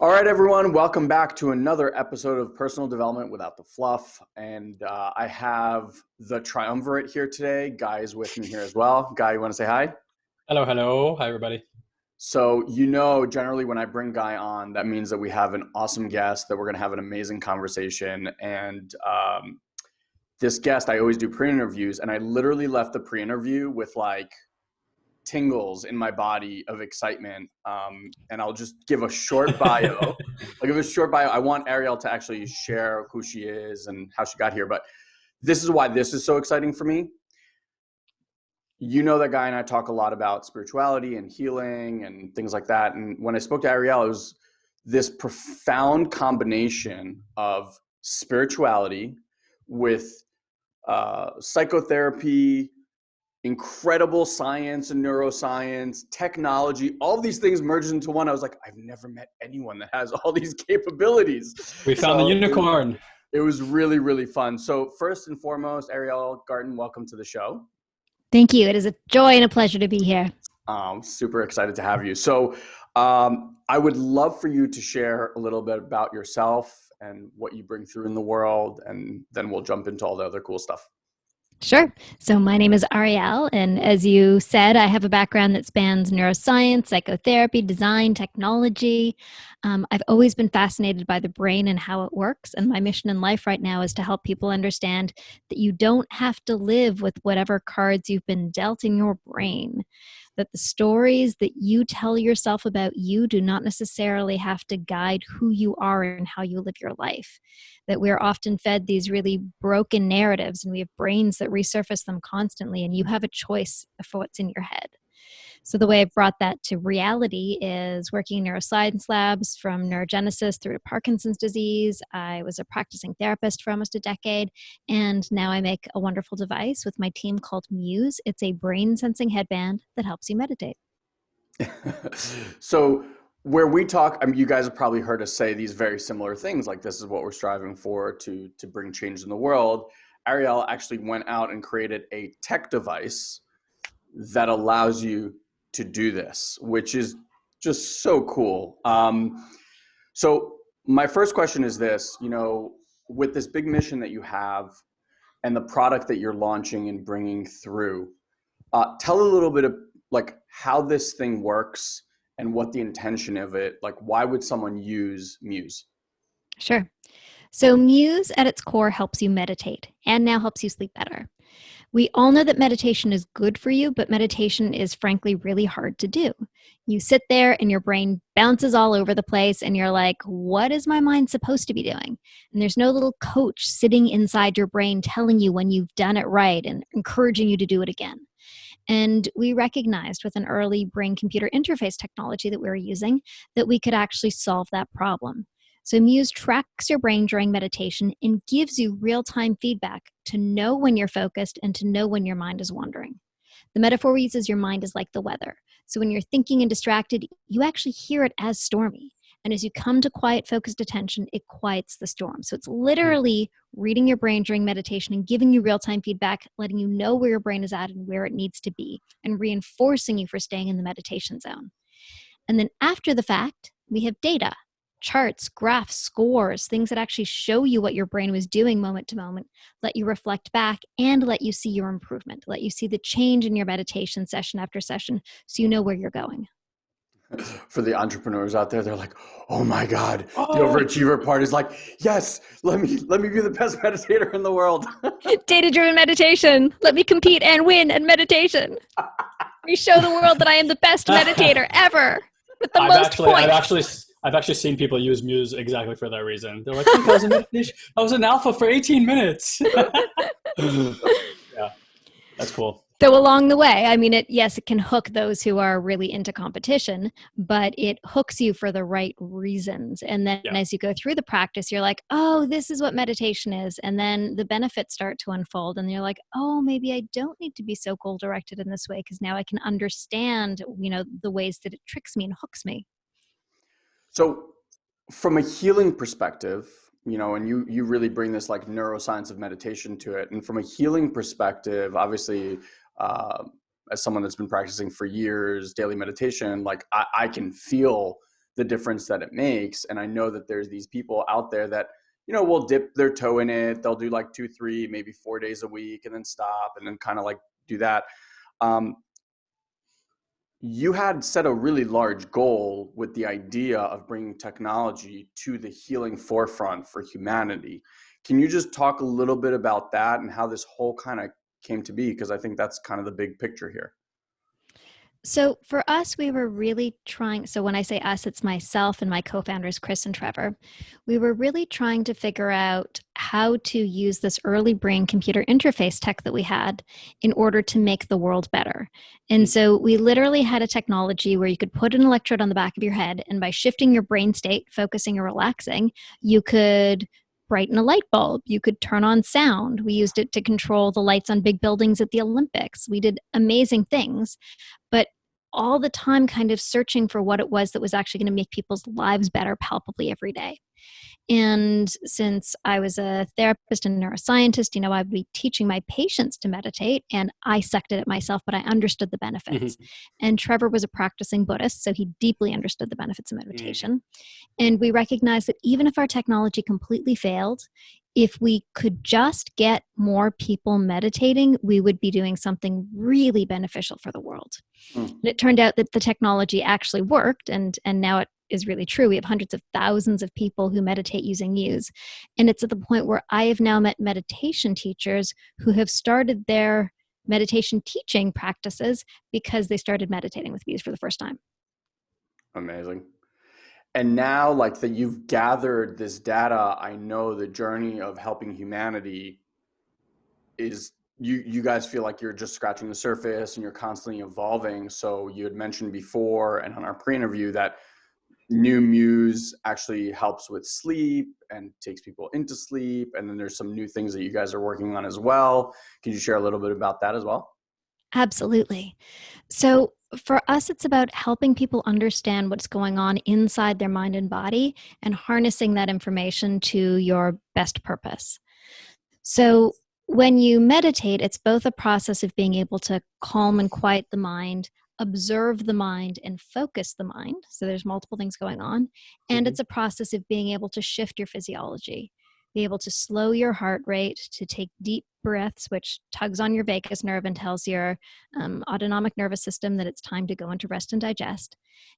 All right, everyone, welcome back to another episode of Personal Development Without the Fluff. And uh, I have the triumvirate here today. Guy is with me here as well. Guy, you want to say hi? Hello, hello. Hi, everybody. So, you know, generally when I bring Guy on, that means that we have an awesome guest, that we're going to have an amazing conversation. And um, this guest, I always do pre interviews, and I literally left the pre interview with like, tingles in my body of excitement. Um, and I'll just give a short bio. I'll give a short bio. I want Ariel to actually share who she is and how she got here. But this is why this is so exciting for me. You know that guy and I talk a lot about spirituality and healing and things like that. And when I spoke to Ariel, it was this profound combination of spirituality with uh, psychotherapy, incredible science and neuroscience, technology, all these things merged into one. I was like, I've never met anyone that has all these capabilities. We found so the unicorn. It, it was really, really fun. So, first and foremost, Ariel Garten, welcome to the show. Thank you. It is a joy and a pleasure to be here. Um, super excited to have you. So, um, I would love for you to share a little bit about yourself and what you bring through in the world, and then we'll jump into all the other cool stuff. Sure. So, my name is Ariel, and as you said, I have a background that spans neuroscience, psychotherapy, design, technology. Um, I've always been fascinated by the brain and how it works, and my mission in life right now is to help people understand that you don't have to live with whatever cards you've been dealt in your brain that the stories that you tell yourself about you do not necessarily have to guide who you are and how you live your life. That we're often fed these really broken narratives and we have brains that resurface them constantly, and you have a choice for what's in your head. So, the way I've brought that to reality is working in neuroscience labs from neurogenesis through to Parkinson's disease. I was a practicing therapist for almost a decade, and now I make a wonderful device with my team called Muse. It's a brain sensing headband that helps you meditate. so, where we talk, I mean, you guys have probably heard us say these very similar things, like this is what we're striving for to to bring change in the world. Ariel actually went out and created a tech device that allows you to do this, which is just so cool. Um, so my first question is this, you know, with this big mission that you have and the product that you're launching and bringing through, uh, tell a little bit of like how this thing works and what the intention of it, like why would someone use Muse? Sure. So Muse at its core helps you meditate and now helps you sleep better. We all know that meditation is good for you, but meditation is frankly really hard to do. You sit there and your brain bounces all over the place, and you're like, what is my mind supposed to be doing? And there's no little coach sitting inside your brain telling you when you've done it right and encouraging you to do it again. And we recognized with an early brain computer interface technology that we were using that we could actually solve that problem. So, Muse tracks your brain during meditation and gives you real time feedback to know when you're focused and to know when your mind is wandering. The metaphor we use is your mind is like the weather. So, when you're thinking and distracted, you actually hear it as stormy. And as you come to quiet, focused attention, it quiets the storm. So, it's hmm. literally reading your brain during meditation and giving you real time feedback, letting you know where your brain is at and where it needs to be, and reinforcing you for staying in the meditation zone. And then after the fact, we have data charts, graphs, scores, things that actually show you what your brain was doing moment to moment, let you reflect back and let you see your improvement, let you see the change in your meditation session after session so you know where you're going. For the entrepreneurs out there, they're like, "Oh my God!" Oh. The overachiever part is like, "Yes, let me let me be the best meditator in the world." Data-driven meditation. Let me compete and win at meditation. we show the world that I am the best meditator ever with the I've most actually, points. I've actually I've actually seen people use Muse exactly for that reason. They're like, I was, I was an alpha for 18 minutes. yeah, that's cool. So along the way, I mean, it yes, it can hook those who are really into competition, but it hooks you for the right reasons. And then yeah. as you go through the practice, you're like, oh, this is what meditation is, and then the benefits start to unfold, and you're like, oh, maybe I don't need to be so goal directed in this way because now I can understand, you know, the ways that it tricks me and hooks me. So, from a healing perspective, you know, and you you really bring this like neuroscience of meditation to it. And from a healing perspective, obviously, uh, as someone that's been practicing for years, daily meditation, like I, I can feel the difference that it makes. And I know that there's these people out there that, you know, will dip their toe in it. They'll do like two, three, maybe four days a week and then stop and then kind of like do that. Um, you had set a really large goal with the idea of bringing technology to the healing forefront for humanity. Can you just talk a little bit about that and how this whole kind of came to be? Because I think that's kind of the big picture here. So for us, we were really trying. So when I say us, it's myself and my co founders, Chris and Trevor. We were really trying to figure out how to use this early brain computer interface tech that we had in order to make the world better. And mm. so we literally had a technology where you could put an electrode on the back of your head, and by shifting your brain state, focusing or relaxing, you could brighten a light bulb. You could turn on sound. We used it to control the lights on big buildings at the Olympics. We did amazing things, but all the time kind of searching for what it was that was actually going to make people's lives better palpably every day. And since I was a therapist and a neuroscientist, you know, I would be teaching my patients to meditate, and I sucked at it myself, but I understood the benefits. Mm-hmm. And Trevor was a practicing Buddhist, so he deeply understood the benefits of mm. meditation. Mm-hmm. And we recognized that even if our technology completely failed, if we could just get more people meditating, we would be doing something really beneficial for the world. Mm. And it turned out that the technology actually worked, and and now it is really true. We have hundreds of thousands of people who meditate using Muse. And it's at the point where I have now met meditation teachers who have started their meditation teaching practices because they started meditating with Muse for the first time. Amazing and now like that you've gathered this data i know the journey of helping humanity is you you guys feel like you're just scratching the surface and you're constantly evolving. So you had mentioned before and on our pre-interview that new muse actually helps with sleep and takes people into sleep. And then there's some new things that you guys are working on as well. Can you share a little bit about that as well absolutely so for us, it's about helping people understand what's going on inside their mind and body and harnessing that information to your best purpose. So, when you meditate, it's both a process of being able to calm and quiet the mind, observe the mind, and focus the mind. So, there's multiple things going on. And mm-hmm. it's a process of being able to shift your physiology be able to slow your heart rate, to take deep breaths, which tugs on your vagus nerve and tells your um, autonomic nervous system that it's time to go into rest and digest,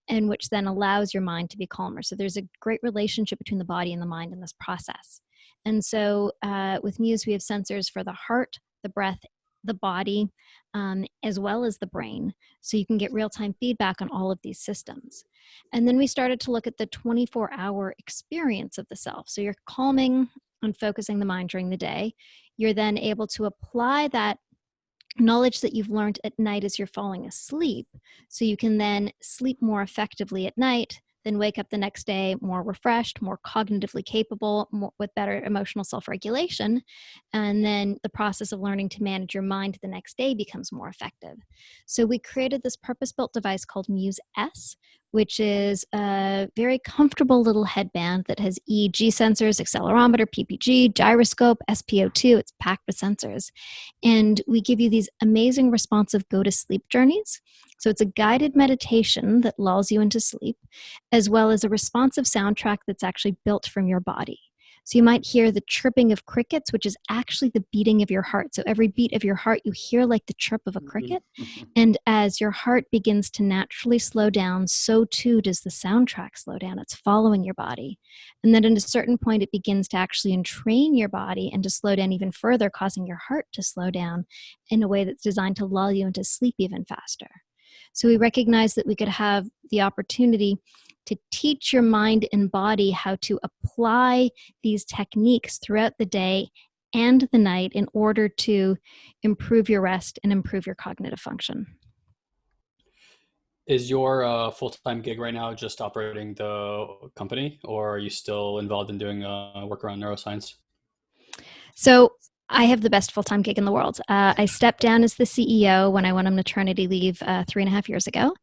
and which then allows your mind to be calmer. So there's a great relationship between the body and the mind in this process. And so uh, with Muse, we have sensors for the heart, the breath, the body, um, as well as the brain. So you can get real time feedback on all of these systems. And then we started to look at the 24 hour experience of the self. So you're calming and focusing the mind during the day. You're then able to apply that knowledge that you've learned at night as you're falling asleep. So you can then sleep more effectively at night then wake up the next day more refreshed, more cognitively capable, more, with better emotional self regulation. And then the process of learning to manage your mind the next day becomes more effective. So we created this purpose built device called Muse S, which is a very comfortable little headband that has EEG sensors, accelerometer, PPG, gyroscope, SpO2. It's packed with sensors. And we give you these amazing responsive go to sleep journeys. So it's a guided meditation that lulls you into sleep, as well as a responsive soundtrack that's actually built from your body. So you might hear the chirping of crickets, which is actually the beating of your heart. So every beat of your heart, you hear like the chirp of a mm-hmm, cricket. Mm-hmm. And as your heart begins to naturally slow down, so too does the soundtrack slow down. It's following your body. And then at a certain point, it begins to actually entrain your body and to slow down even further, causing your heart to slow down in a way that's designed to lull you into sleep even faster. So we recognize that we could have the opportunity to teach your mind and body how to apply these techniques throughout the day and the night in order to improve your rest and improve your cognitive function. Is your uh, full time gig right now just operating the company, or are you still involved in doing uh, work around neuroscience? So, I have the best full time gig in the world. Uh, I stepped down as the CEO when I went on maternity leave uh, three and a half years ago.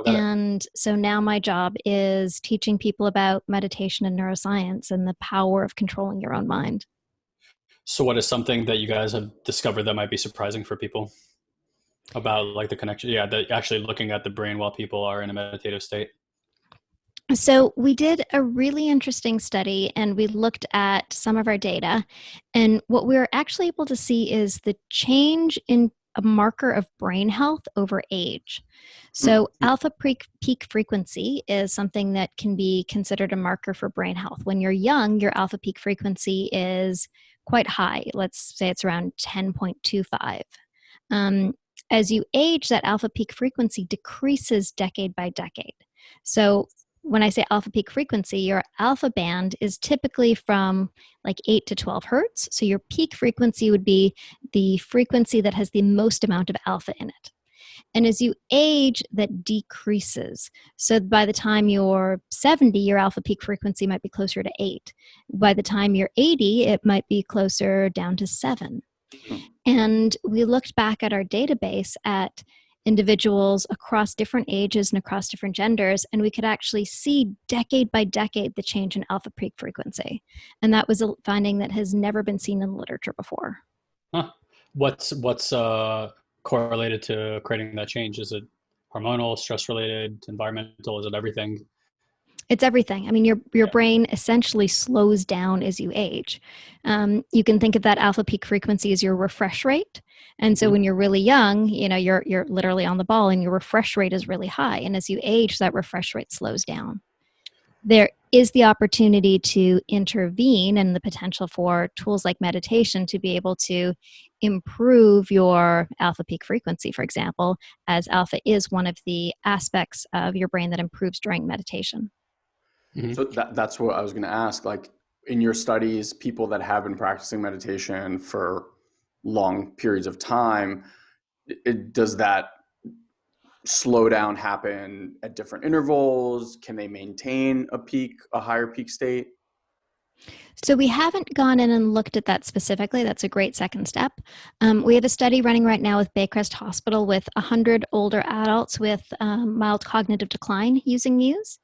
Okay. And so now my job is teaching people about meditation and neuroscience and the power of controlling your own mind. So, what is something that you guys have discovered that might be surprising for people about like the connection? Yeah, that actually looking at the brain while people are in a meditative state. So, we did a really interesting study and we looked at some of our data. And what we were actually able to see is the change in a marker of brain health over age. So, Mm. alpha peak, peak frequency is something that can be considered a marker for brain health. When you're young, your alpha peak frequency is quite high. Let's say it's around 10.25. Um, as you age, that alpha peak frequency decreases decade by decade. So, when I say alpha peak frequency, your alpha band is typically from like 8 to 12 hertz. So, your peak frequency would be the frequency that has the most amount of alpha in it. And as you age, that decreases. So by the time you're 70, your alpha peak frequency might be closer to 8. By the time you're 80, it might be closer down to 7. Hmm. And we looked back at our database at individuals across different ages and across different genders, and we could actually see decade by decade the change in alpha peak frequency. And that was a finding that has never been seen in literature before. Huh. What's what's uh, correlated to creating that change? Is it hormonal, stress related, environmental? Is it everything? It's everything. I mean, your your brain essentially slows down as you age. Um, you can think of that alpha peak frequency as your refresh rate, and so Mhm. when you're really young, you know, you're you're literally on the ball, and your refresh rate is really high. And as you age, that refresh rate slows down. There is the opportunity to intervene, and the potential for tools like meditation to be able to improve your alpha peak frequency, for example, as alpha is one of the aspects of your brain that improves during meditation. Mhm. So that, that's what I was going to ask. Like in your studies, people that have been practicing meditation for long periods of time, it, does that slowdown happen at different intervals? Can they maintain a peak, a higher peak state? So we haven't gone in and looked at that specifically. That's a great second step. Um, we have a study running right now with Baycrest Hospital with 100 older adults with um, mild cognitive decline using Muse.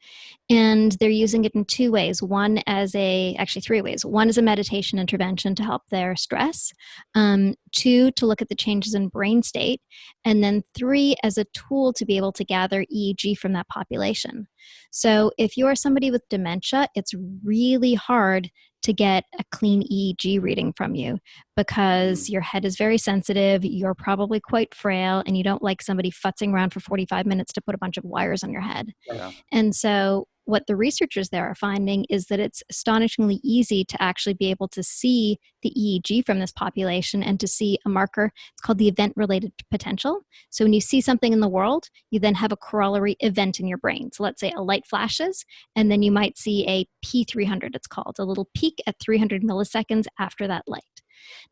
And they're using it in two ways. One as a, actually three ways. One is a meditation intervention to help their stress. Um, two, to look at the changes in brain state. And then three, as a tool to be able to gather EEG from that population. So if you're somebody with dementia, it's really hard to get a clean EEG reading from you because mm. your head is very sensitive, you're probably quite frail, and you don't like somebody futzing around for 45 minutes to put a bunch of wires on your head. Yeah. And so, what the researchers there are finding is that it's astonishingly easy to actually be able to see the EEG from this population and to see a marker. It's called the event related potential. So, when you see something in the world, you then have a corollary event in your brain. So, let's say a light flashes, and then you might see a P300, it's called, a little peak at 300 milliseconds after that light.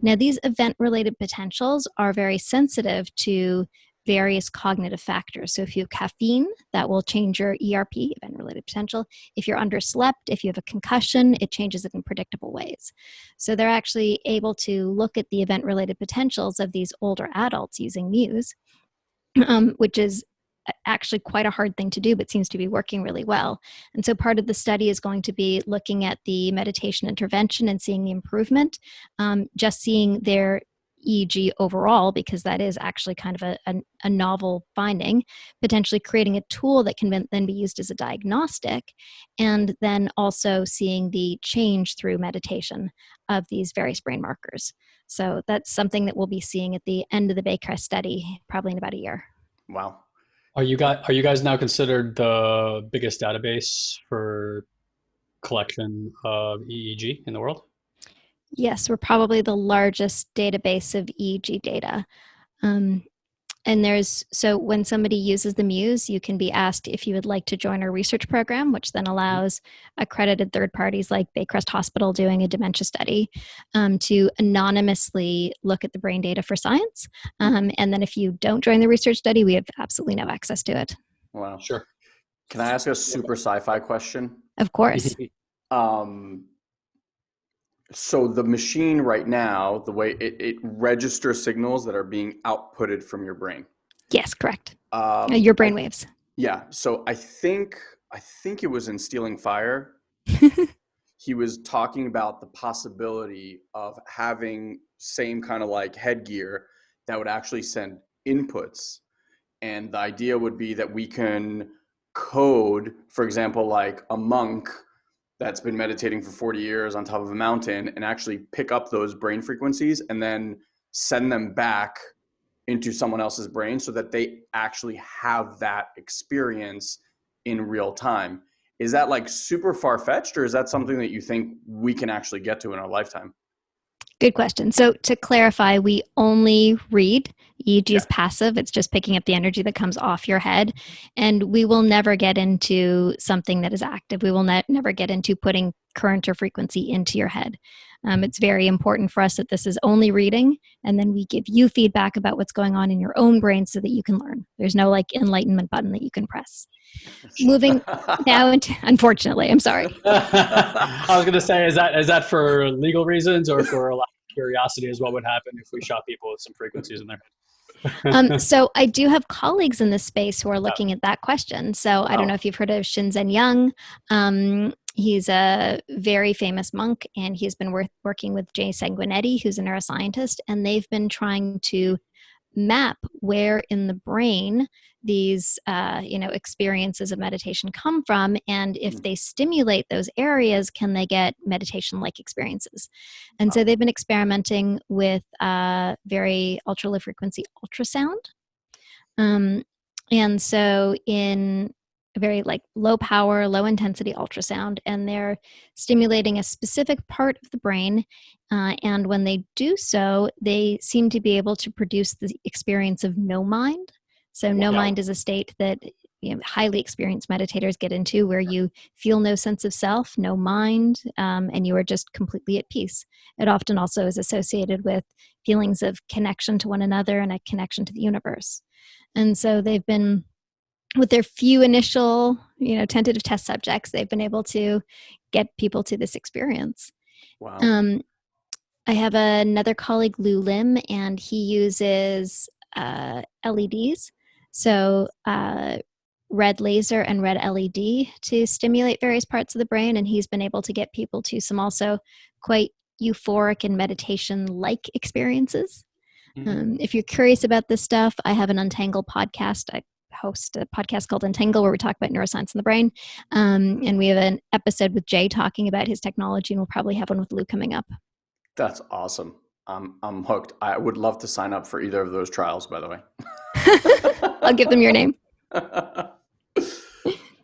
Now, these event related potentials are very sensitive to various cognitive factors. So, if you have caffeine, that will change your ERP, event related potential. If you're underslept, if you have a concussion, it changes it in predictable ways. So, they're actually able to look at the event related potentials of these older adults using Muse, um, which is actually quite a hard thing to do, but seems to be working really well. And so part of the study is going to be looking at the meditation intervention and seeing the improvement, um, just seeing their EEG overall, because that is actually kind of a, a, a, novel finding, potentially creating a tool that can then be used as a diagnostic, and then also seeing the change through meditation of these various brain markers. So that's something that we'll be seeing at the end of the Baycrest study, probably in about a year. Wow. Are you guys are you guys now considered the biggest database for collection of EEG in the world? Yes, we're probably the largest database of EEG data. Um, and there's so when somebody uses the Muse, you can be asked if you would like to join our research program, which then allows accredited third parties like Baycrest Hospital doing a dementia study um, to anonymously look at the brain data for science. Um, and then if you don't join the research study, we have absolutely no access to it. Wow. Sure. Can I ask a super sci-fi question? Of course. Um, so the machine right now, the way it, it registers signals that are being outputted from your brain. yes, correct. Um, Uh, your brain waves. Yeah. So I think I think it was in Stealing Fire. he was talking about the possibility of having same kind of like headgear that would actually send inputs, and the idea would be that we can code, for example, like a monk that's been meditating for 40 years on top of a mountain and actually pick up those brain frequencies and then send them back into someone else's brain so that they actually have that experience in real time. Is that like super far fetched or is that something that you think we can actually get to in our lifetime? Good question. So to clarify, we only read. EEG Yeah. is passive. It's just picking up the energy that comes off your head. And we will never get into something that is active. We will ne- never get into putting current or frequency into your head. Um, it's very important for us that this is only reading, and then we give you feedback about what's going on in your own brain so that you can learn. There's no like enlightenment button that you can press. Moving now into, unfortunately, I'm sorry. I was gonna say, is that is that for legal reasons or for a lot of curiosity? Is what would happen if we shot people with some frequencies in their head? um, so I do have colleagues in this space who are looking at that question. So I don't Oh. know if you've heard of Shinzen Young. Um, he's a very famous monk, and he's been work- working with Jay Sanguinetti, who's a neuroscientist, and they've been trying to map where in the brain these uh, you know experiences of meditation come from and if Mm. they stimulate those areas can they get meditation like experiences? And so they've been experimenting with uh, very ultra low frequency ultrasound. Um, and so in very like low power low intensity ultrasound and they're stimulating a specific part of the brain uh, and when they do so they seem to be able to produce the experience of no mind. So no Wow. mind is a state that you know, highly experienced meditators get into where you feel no sense of self no mind um, and you are just completely at peace. It often also is associated with feelings of connection to one another and a connection to the universe. And so they've been with their few initial you know tentative test subjects they've been able to get people to this experience wow. um, i have another colleague Lew Lim and he uses uh, leds so uh, red laser and red led to stimulate various parts of the brain and he's been able to get people to some also quite euphoric and meditation like experiences Mhm. um, if you're curious about this stuff, I have an Untangle podcast. I host a podcast called Untangle where we talk about neuroscience in the brain. Um, and we have an episode with Jay talking about his technology, and we'll probably have one with Lew coming up. That's awesome. I'm I'm hooked. I would love to sign up for either of those trials, by the way. I'll give them your name.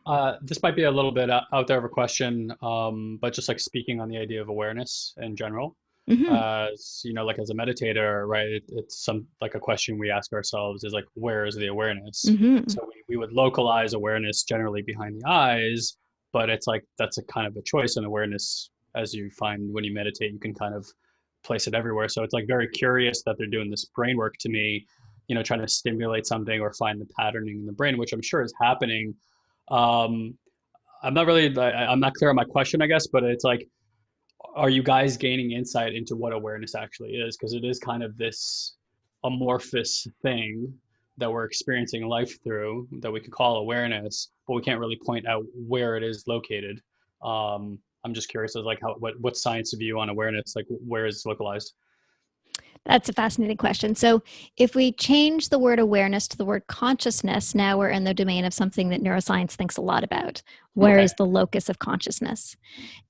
Uh, this might be a little bit out out there of a question, um, but just like speaking on the idea of awareness in general, Mhm. uh, you know, like as a meditator, right? It, it's some like a question we ask ourselves is like, where is the awareness? Mhm. So we, we would localize awareness generally behind the eyes, but it's like that's a kind of a choice in awareness as you find when you meditate, you can kind of place it everywhere. So it's like very curious that they're doing this brain work to me, you know, trying to stimulate something or find the patterning in the brain, which I'm sure is happening. Um, I'm not really, I, I'm not clear on my question, I guess, but it's like, are you guys gaining insight into what awareness actually is? Because it is kind of this amorphous thing that we're experiencing life through that we could call awareness, but we can't really point out where it is located. Um, I'm just curious as like how what what science view on awareness, like where is localized? That's a fascinating question. So, if we change the word awareness to the word consciousness, now we're in the domain of something that neuroscience thinks a lot about. Where Okay. is the locus of consciousness?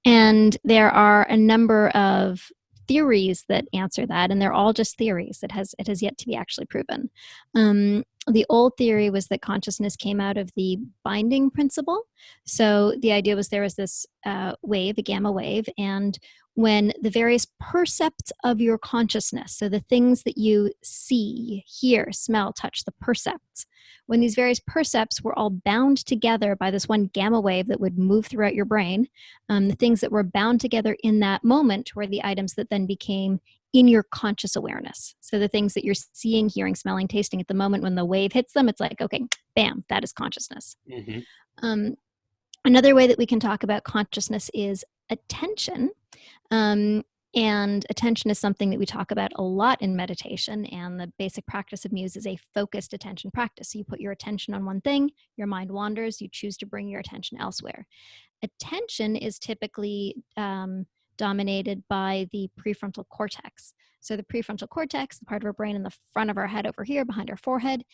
And there are a number of theories that answer that, and they're all just theories. It has it has yet to be actually proven. Um, the old theory was that consciousness came out of the binding principle. So the idea was there was this uh, wave, a gamma wave, and when the various percepts of your consciousness, so the things that you see, hear, smell, touch, the percepts, when these various percepts were all bound together by this one gamma wave that would move throughout your brain, um, the things that were bound together in that moment were the items that then became in your conscious awareness. So the things that you're seeing, hearing, smelling, tasting at the moment when the wave hits them, it's like, okay, bam, that is consciousness. Mm-hmm. Um, another way that we can talk about consciousness is attention. Um, and attention is something that we talk about a lot in meditation. And the basic practice of Muse is a focused attention practice. So you put your attention on one thing, your mind wanders, you choose to bring your attention elsewhere. Attention is typically um, dominated by the prefrontal cortex. So the prefrontal cortex, the part of our brain in the front of our head over here behind our forehead,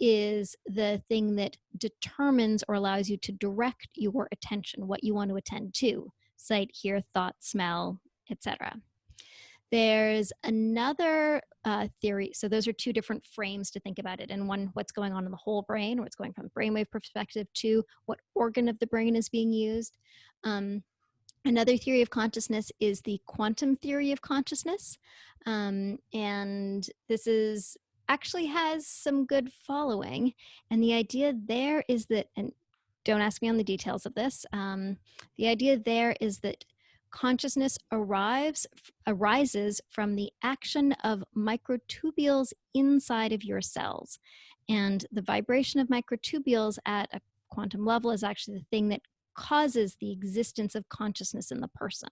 is the thing that determines or allows you to direct your attention, what you want to attend to sight, hear, thought, smell, etc. There's another uh, theory. So those are two different frames to think about it. And one, what's going on in the whole brain, or what's going from brainwave perspective, to what organ of the brain is being used. Um, another theory of consciousness is the quantum theory of consciousness. Um, and this is actually has some good following. And the idea there is that, and don't ask me on the details of this, um, the idea there is that consciousness arrives arises from the action of microtubules inside of your cells and the vibration of microtubules at a quantum level is actually the thing that causes the existence of consciousness in the person.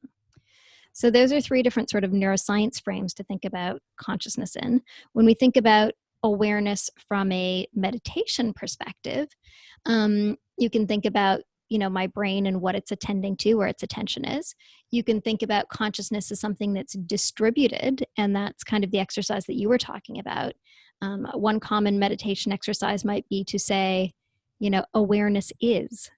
So those are three different sort of neuroscience frames to think about consciousness in. When we think about awareness from a meditation perspective um, you can think about you know my brain and what it's attending to where its attention is. You can think about consciousness as something that's distributed and that's kind of the exercise that you were talking about. Um, one common meditation exercise might be to say you know awareness is.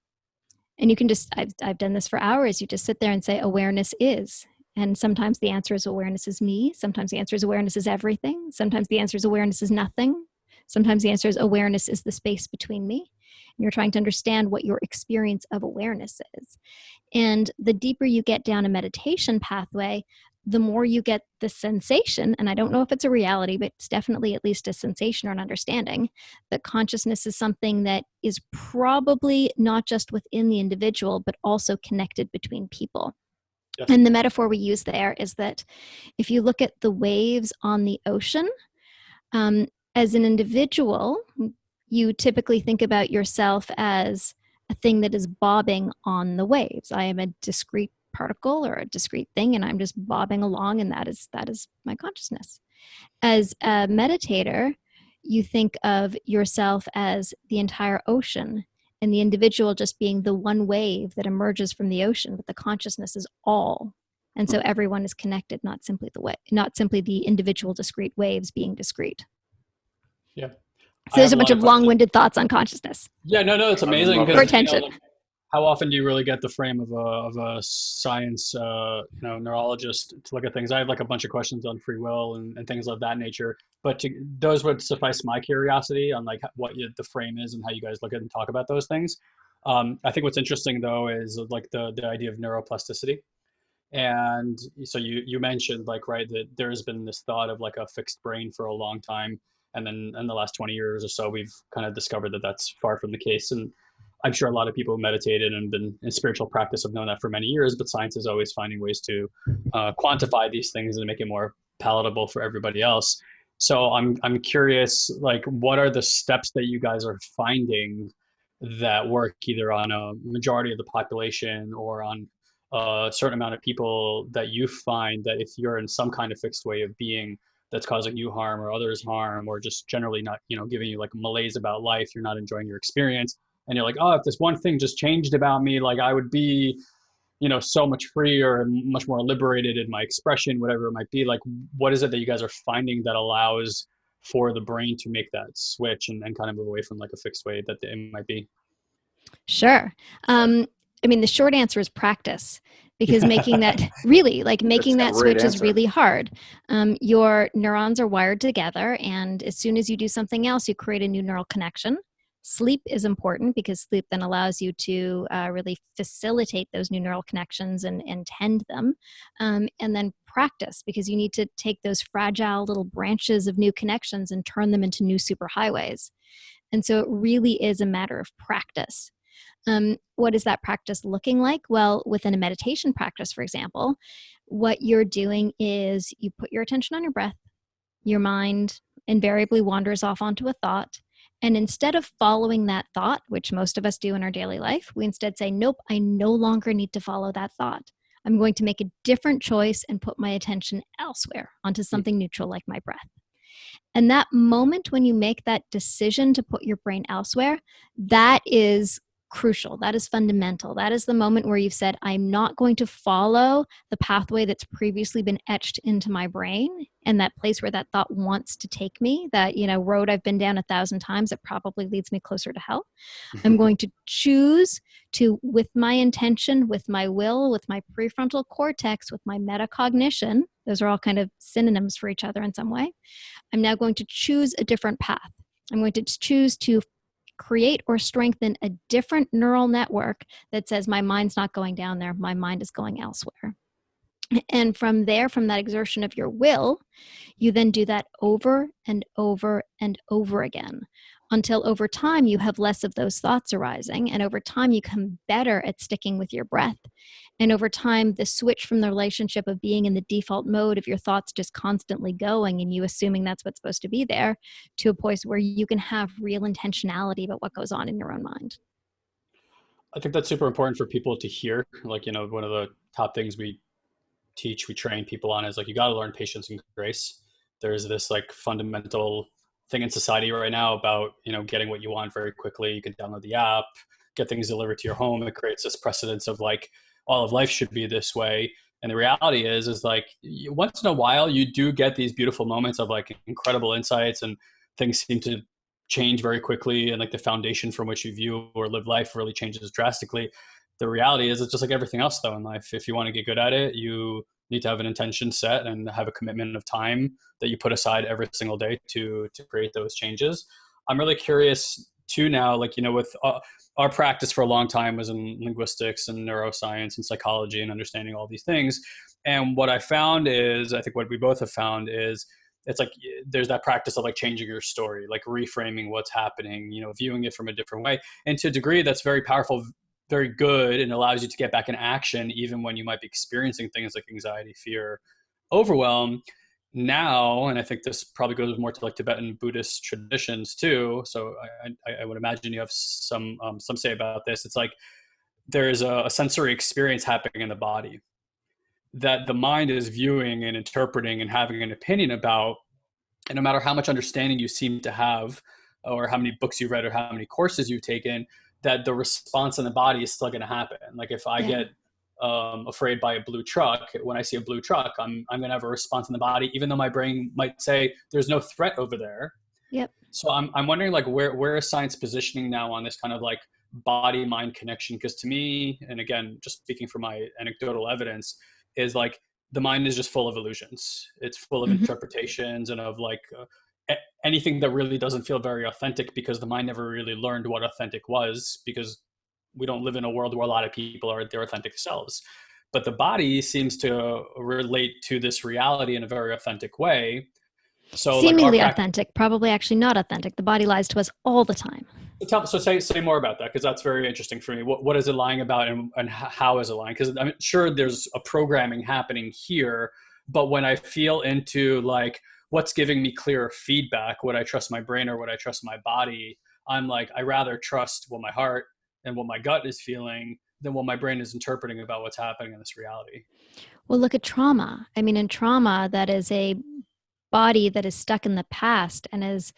And you can just I've, I've done this for hours. You just sit there and say awareness is and sometimes the answer is awareness is me sometimes the answer is awareness is everything sometimes the answer is awareness is nothing sometimes the answer is awareness is the space between me And you're trying to understand what your experience of awareness is. And the deeper you get down a meditation pathway, the more you get the sensation, and I don't know if it's a reality, but it's definitely at least a sensation or an understanding that consciousness is something that is probably not just within the individual, but also connected between people. Yes. And the metaphor we use there is that if you look at the waves on the ocean, um, as an individual, you typically think about yourself as a thing that is bobbing on the waves. I am a discrete particle or a discrete thing and I'm just bobbing along and that is that is my consciousness. As a meditator, you think of yourself as the entire ocean and the individual just being the one wave that emerges from the ocean, but the consciousness is all. And so mm. everyone is connected, not simply the way, not simply the individual discrete waves being discrete. Yeah. So there's a bunch of, of long-winded thoughts on consciousness. Yeah, no, no, it's amazing. For attention. You know, how often do you really get the frame of a, of a science, uh, you know, neurologist to look at things? I have like a bunch of questions on free will and, and things of that nature, but to, those would suffice my curiosity on like what you, the frame is and how you guys look at and talk about those things. Um, I think what's interesting though is like the, the idea of neuroplasticity. And so you, you mentioned like, right, that there's been this thought of like a fixed brain for a long time and then in the last 20 years or so we've kind of discovered that that's far from the case and i'm sure a lot of people who meditated and been in spiritual practice have known that for many years but science is always finding ways to uh, quantify these things and make it more palatable for everybody else. So i'm i'm curious like what are the steps that you guys are finding that work either on a majority of the population or on a certain amount of people that you find that if you're in some kind of fixed way of being that's causing you harm or others harm or just generally not you know giving you like malaise about life you're not enjoying your experience and you're like oh if this one thing just changed about me like i would be you know so much freer and much more liberated in my expression whatever it might be like what is it that you guys are finding that allows for the brain to make that switch and, and kind of move away from like a fixed way that it might be? Sure. Um, i mean the short answer is practice because making that really like making that switch answer. is really hard. Um, your neurons are wired together and as soon as you do something else you create a new neural connection sleep is important because sleep then allows you to uh, really facilitate those new neural connections and, and tend them um, and then practice because you need to take those fragile little branches of new connections and turn them into new superhighways and so it really is a matter of practice um, what is that practice looking like? Well, within a meditation practice, for example, what you're doing is you put your attention on your breath, your mind invariably wanders off onto a thought. And instead of following that thought, which most of us do in our daily life, we instead say, Nope, I no longer need to follow that thought. I'm going to make a different choice and put my attention elsewhere onto hmm. something neutral like my breath. And that moment when you make that decision to put your brain elsewhere, that is crucial. That is fundamental. That is the moment where you've said, I'm not going to follow the pathway that's previously been etched into my brain and that place where that thought wants to take me, that, you know, road I've been down a thousand times, it probably leads me closer to hell. I'm mm-hmm. going to choose to, with my intention, with my will, with my prefrontal cortex, with my metacognition, those are all kind of synonyms for each other in some way. I'm now going to choose a different path. I'm going to choose to create or strengthen a different neural network that says my mind's not going down there, my mind is going elsewhere. And from there, from that exertion of your will, you then do that over and over and over again until over time you have less of those thoughts arising. And over time, you come better at sticking with your breath. And over time, the switch from the relationship of being in the default mode of your thoughts just constantly going and you assuming that's what's supposed to be there to a place where you can have real intentionality about what goes on in your own mind. I think that's super important for people to hear. Like, you know, one of the top things we teach, we train people on is like, you got to learn patience and grace. There's this like fundamental thing in society right now about you know getting what you want very quickly. You can download the app, get things delivered to your home. It creates this precedence of like all of life should be this way. And the reality is, is like once in a while you do get these beautiful moments of like incredible insights and things seem to change very quickly and like the foundation from which you view or live life really changes drastically. The reality is it's just like everything else though in life. If you want to get good at it, you need to have an intention set and have a commitment of time that you put aside every single day to to create those changes. I'm really curious too now like you know with uh, our practice for a long time was in linguistics and neuroscience and psychology and understanding all these things. And what i found is i think what we both have found is it's like there's that practice of like changing your story like reframing what's happening you know viewing it from a different way. And to a degree that's very powerful very good and allows you to get back in action even when you might be experiencing things like anxiety, fear, overwhelm. Now, and I think this probably goes more to like Tibetan Buddhist traditions too. So I, I, I would imagine you have some um, some say about this. It's like there is a, a sensory experience happening in the body that the mind is viewing and interpreting and having an opinion about. And no matter how much understanding you seem to have, or how many books you've read, or how many courses you've taken, that the response in the body is still going to happen. Like if I yeah. get um, afraid by a blue truck, when I see a blue truck, I'm I'm going to have a response in the body, even though my brain might say there's no threat over there. Yep. So I'm I'm wondering like where where is science positioning now on this kind of like body mind connection? Because to me, and again, just speaking from my anecdotal evidence, is like the mind is just full of illusions. It's full of mm-hmm. interpretations and of like uh, anything that really doesn't feel very authentic because the mind never really learned what authentic was because we don't live in a world where a lot of people are their authentic selves but the body seems to relate to this reality in a very authentic way so seemingly like authentic probably actually not authentic the body lies to us all the time Tell, so say say more about that because that's very interesting for me. What what is it lying about and, and how is it lying? Because I'm sure there's a programming happening here, but when I feel into like what's giving me clearer feedback would i trust my brain or would i trust my body? I'm like i rather trust what my heart and what my gut is feeling than what my brain is interpreting about what's happening in this reality. Well look at trauma. I mean in trauma that is a body that is stuck in the past and is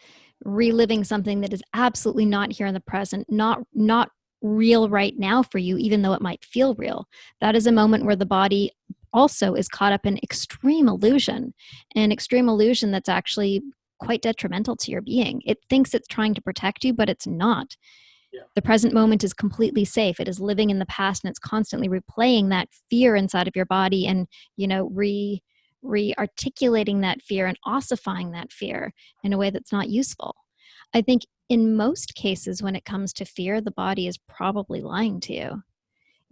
reliving something that is absolutely not here in the present not not real right now for you even though it might feel real. That is a moment where the body also is caught up in extreme illusion, an extreme illusion that's actually quite detrimental to your being. It thinks it's trying to protect you, but it's not. Yeah. The present moment is completely safe. It is living in the past and it's constantly replaying that fear inside of your body and, you know, re re-articulating that fear and ossifying that fear in a way that's not useful. I think in most cases when it comes to fear, the body is probably lying to you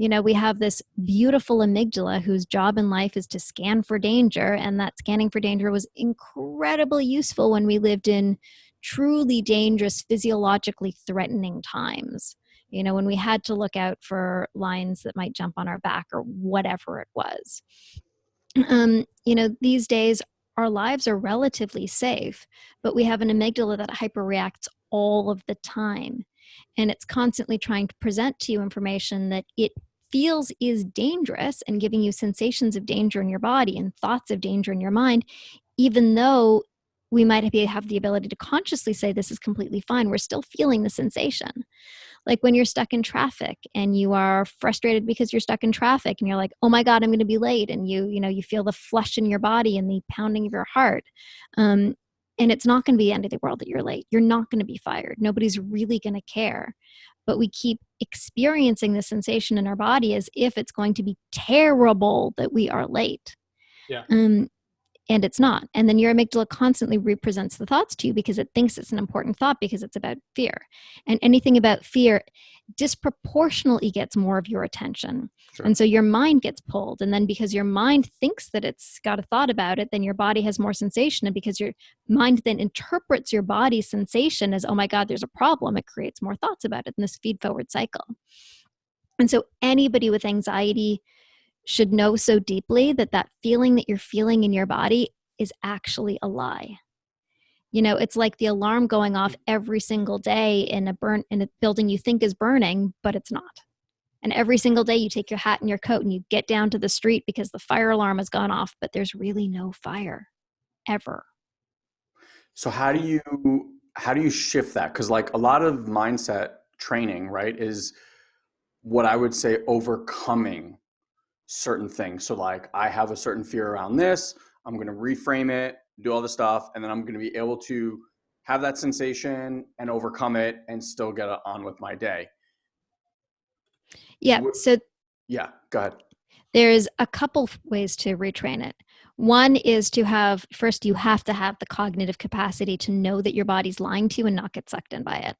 you know, we have this beautiful amygdala whose job in life is to scan for danger, and that scanning for danger was incredibly useful when we lived in truly dangerous, physiologically threatening times. You know, when we had to look out for lions that might jump on our back or whatever it was. Um, you know, these days our lives are relatively safe, but we have an amygdala that hyperreacts all of the time. And it's constantly trying to present to you information that it feels is dangerous and giving you sensations of danger in your body and thoughts of danger in your mind, even though we might have the ability to consciously say this is completely fine, we're still feeling the sensation. Like when you're stuck in traffic and you are frustrated because you're stuck in traffic and you're like, "Oh my god, I'm going to be late." And you, you know, you feel the flush in your body and the pounding of your heart. Um, and it's not going to be the end of the world that you're late. You're not going to be fired. Nobody's really going to care. But we keep experiencing the sensation in our body as if it's going to be terrible that we are late. Yeah. Um, and it's not. And then your amygdala constantly represents the thoughts to you because it thinks it's an important thought because it's about fear. And anything about fear disproportionately gets more of your attention. Sure. And so your mind gets pulled. And then because your mind thinks that it's got a thought about it, then your body has more sensation. And because your mind then interprets your body's sensation as, oh my God, there's a problem, it creates more thoughts about it in this feed forward cycle. And so anybody with anxiety, should know so deeply that that feeling that you're feeling in your body is actually a lie. You know it's like the alarm going off every single day in a burn in a building you think is burning but it's not. And every single day you take your hat and your coat and you get down to the street because the fire alarm has gone off but there's really no fire ever. So how do you how do you shift that? Because like a lot of mindset training right is what i would say overcoming certain things. So like I have a certain fear around this, I'm going to reframe it, do all the stuff, and then I'm going to be able to have that sensation and overcome it and still get on with my day. Yeah. So yeah, go ahead. There's a couple ways to retrain it. One is to have first you have to have the cognitive capacity to know that your body's lying to you and not get sucked in by it.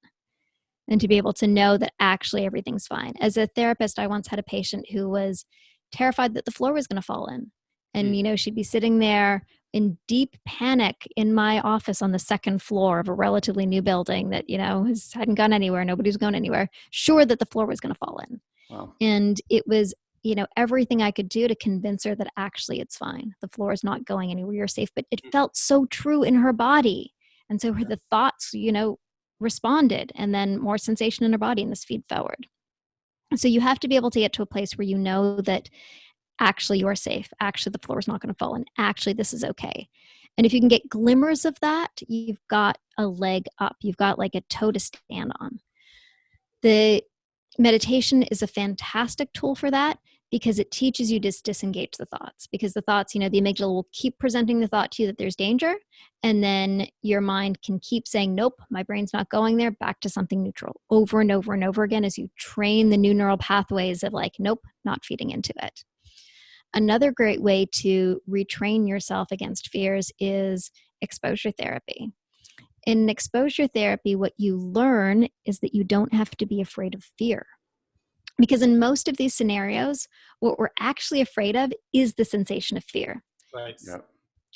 And to be able to know that actually everything's fine. As a therapist, I once had a patient who was terrified that the floor was going to fall in. And, mm. you know, she'd be sitting there in deep panic in my office on the second floor of a relatively new building that, you know, has, hadn't gone anywhere. Nobody was going anywhere, sure that the floor was going to fall in. Wow. And it was, you know, everything I could do to convince her that actually it's fine. The floor is not going anywhere. You're safe. But it mm. felt so true in her body. And so her, the thoughts, you know, responded and then more sensation in her body and this feed forward. So you have to be able to get to a place where you know that actually you're safe. Actually, the floor is not going to fall, and actually, this is okay. And if you can get glimmers of that, you've got a leg up. You've got like a toe to stand on. The meditation is a fantastic tool for that because it teaches you to disengage the thoughts because the thoughts you know the amygdala will keep presenting the thought to you that there's danger and then your mind can keep saying nope my brain's not going there back to something neutral over and over and over again as you train the new neural pathways of like nope not feeding into it. Another great way to retrain yourself against fears is exposure therapy. In exposure therapy what you learn is that you don't have to be afraid of fear because in most of these scenarios, what we're actually afraid of is the sensation of fear. Right. Yep.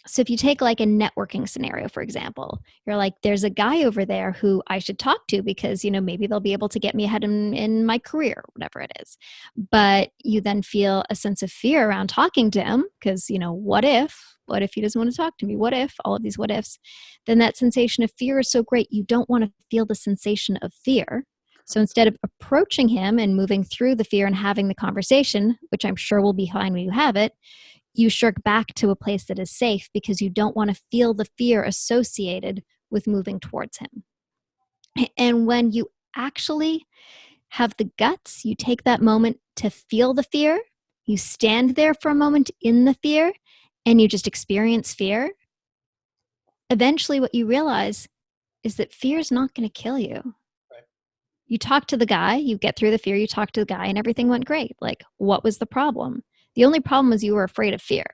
So if you take like a networking scenario, for example, you're like, there's a guy over there who I should talk to because, you know, maybe they'll be able to get me ahead in, in my career, whatever it is. But you then feel a sense of fear around talking to him because, you know, what if, what if he doesn't want to talk to me? What if, all of these what ifs, then that sensation of fear is so great. You don't want to feel the sensation of fear. So instead of approaching him and moving through the fear and having the conversation, which I'm sure will be fine when you have it, you shirk back to a place that is safe because you don't want to feel the fear associated with moving towards him. And when you actually have the guts, you take that moment to feel the fear, you stand there for a moment in the fear, and you just experience fear. Eventually, what you realize is that fear is not going to kill you you talk to the guy, you get through the fear, you talk to the guy, and everything went great. Like, what was the problem? The only problem was you were afraid of fear.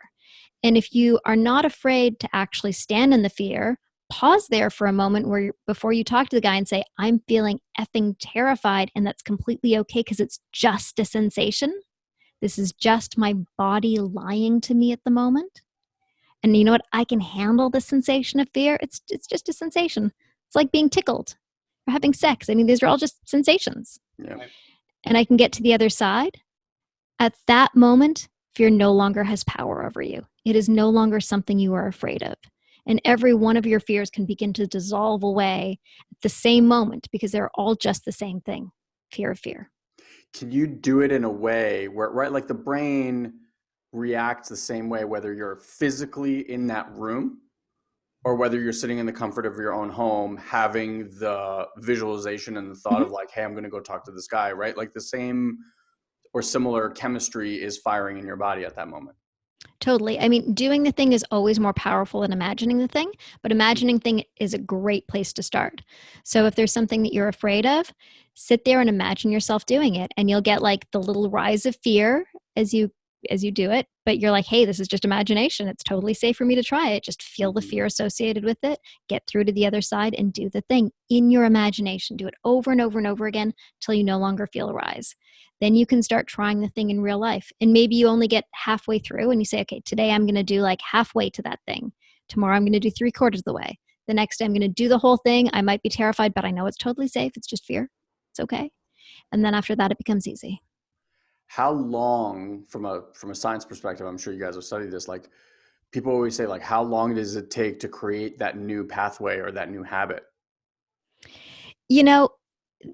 And if you are not afraid to actually stand in the fear, pause there for a moment where before you talk to the guy and say, I'm feeling effing terrified, and that's completely okay because it's just a sensation. This is just my body lying to me at the moment. And you know what? I can handle the sensation of fear. It's it's just a sensation. It's like being tickled or having sex. I mean, these are all just sensations. Yeah. And I can get to the other side. At that moment, fear no longer has power over you. It is no longer something you are afraid of. And every one of your fears can begin to dissolve away at the same moment because they're all just the same thing fear of fear. Can you do it in a way where, right, like the brain reacts the same way, whether you're physically in that room or whether you're sitting in the comfort of your own home having the visualization and the thought mm-hmm. of like hey i'm going to go talk to this guy right like the same or similar chemistry is firing in your body at that moment Totally. I mean, doing the thing is always more powerful than imagining the thing, but imagining thing is a great place to start. So if there's something that you're afraid of, sit there and imagine yourself doing it and you'll get like the little rise of fear as you as you do it, but you're like, "Hey, this is just imagination. It's totally safe for me to try it. Just feel the mm-hmm. fear associated with it, get through to the other side and do the thing in your imagination. Do it over and over and over again till you no longer feel a rise then you can start trying the thing in real life. And maybe you only get halfway through and you say, okay, today I'm going to do like halfway to that thing. Tomorrow I'm going to do three quarters of the way. The next day I'm going to do the whole thing. I might be terrified, but I know it's totally safe. It's just fear. It's okay. And then after that, it becomes easy. How long, from a from a science perspective, I'm sure you guys have studied this. Like, people always say, like, how long does it take to create that new pathway or that new habit? You know,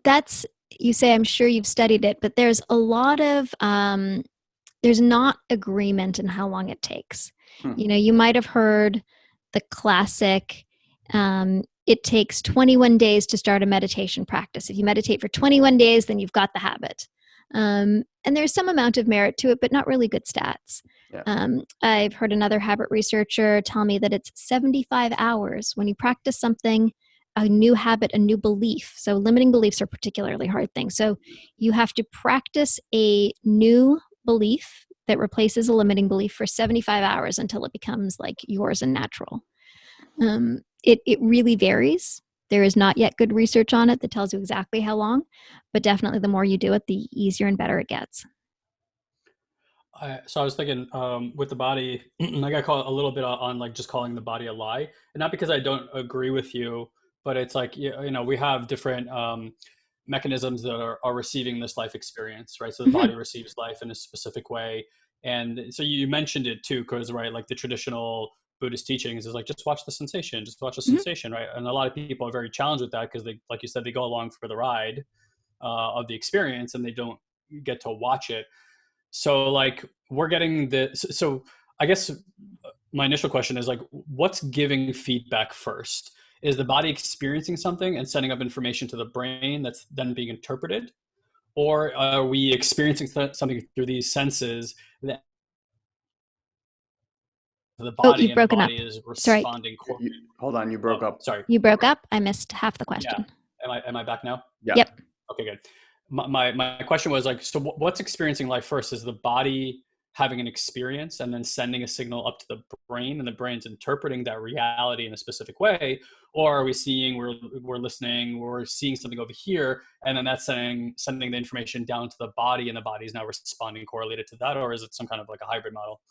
that's you say i'm sure you've studied it but there's a lot of um, there's not agreement in how long it takes hmm. you know you might have heard the classic um, it takes 21 days to start a meditation practice if you meditate for 21 days then you've got the habit um, and there's some amount of merit to it but not really good stats yeah. um, i've heard another habit researcher tell me that it's 75 hours when you practice something a new habit, a new belief. So, limiting beliefs are particularly hard things. So, you have to practice a new belief that replaces a limiting belief for 75 hours until it becomes like yours and natural. Um, it, it really varies. There is not yet good research on it that tells you exactly how long, but definitely the more you do it, the easier and better it gets. I, so I was thinking um, with the body, I got caught a little bit on like just calling the body a lie, and not because I don't agree with you but it's like you know we have different um, mechanisms that are, are receiving this life experience right so the mm-hmm. body receives life in a specific way and so you mentioned it too because right like the traditional buddhist teachings is like just watch the sensation just watch the mm-hmm. sensation right? And a lot of people are very challenged with that because they like you said they go along for the ride uh, of the experience and they don't get to watch it. So like we're getting the so i guess my initial question is like what's giving feedback first? Is the body experiencing something and sending up information to the brain that's then being interpreted? Or are we experiencing something through these senses the body oh, you've broken up. is responding sorry. You, hold on you broke oh, up. sorry. You broke up. I missed half the question. Yeah. am i am i back now? Yeah. Yep. Okay good. My, my, my question was like so what's experiencing life first? Is the body having an experience and then sending a signal up to the brain and the brain's interpreting that reality in a specific way? Or are we seeing we're we're listening we're seeing something over here and then that's sending sending the information down to the body and the body is now responding correlated to that? Or is it some kind of like a hybrid model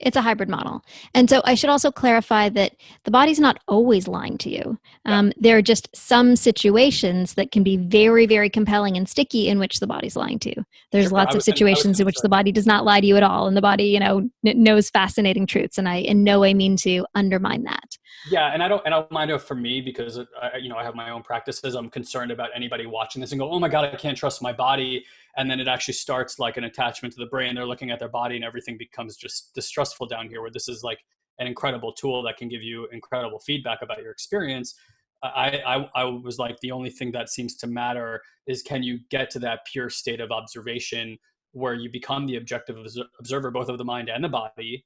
it's a hybrid model. And so I should also clarify that the body's not always lying to you. Um, There are just some situations that can be very, very compelling and sticky in which the body's lying to you. There's sure, lots of situations in which the body does not lie to you at all. And the body, you know, n- knows fascinating truths. And I in no way mean to undermine that. Yeah. And I don't, and I don't mind it for me because, uh, I, you know, I have my own practices. I'm concerned about anybody watching this and go, oh my God, I can't trust my body and then it actually starts like an attachment to the brain they're looking at their body and everything becomes just distrustful down here where this is like an incredible tool that can give you incredible feedback about your experience uh, I, I, I was like the only thing that seems to matter is can you get to that pure state of observation where you become the objective observer both of the mind and the body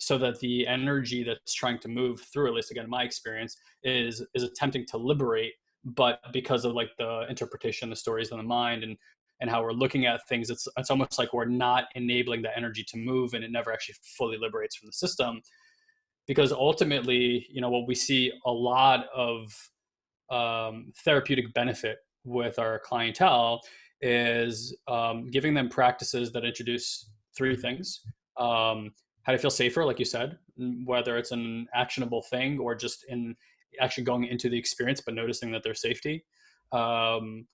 so that the energy that's trying to move through at least again in my experience is is attempting to liberate but because of like the interpretation the stories in the mind and and how we're looking at things it's it's almost like we're not enabling that energy to move and it never actually fully liberates from the system. Because ultimately you know what we see a lot of um, therapeutic benefit with our clientele is um, giving them practices that introduce three things. Um, how to feel safer like you said whether it's an actionable thing or just in actually going into the experience but noticing that there's safety um,